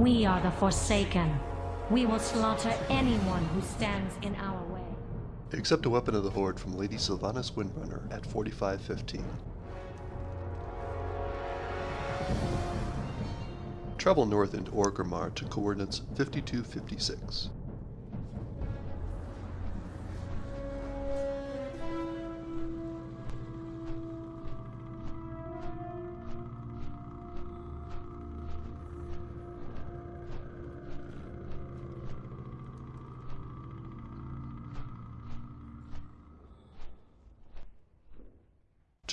We are the Forsaken. We will slaughter anyone who stands in our way. Accept a weapon of the Horde from Lady Sylvanas Windrunner at 4515. Travel north into Orgrimmar to coordinates 5256.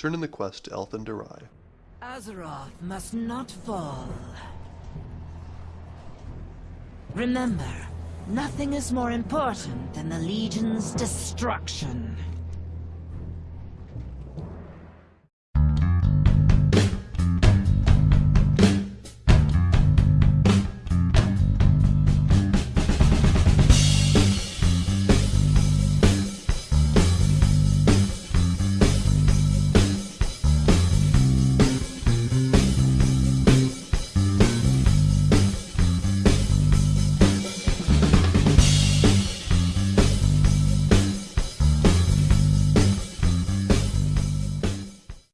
Turn in the quest to Elthan. Azeroth must not fall. Remember, nothing is more important than the Legion's destruction.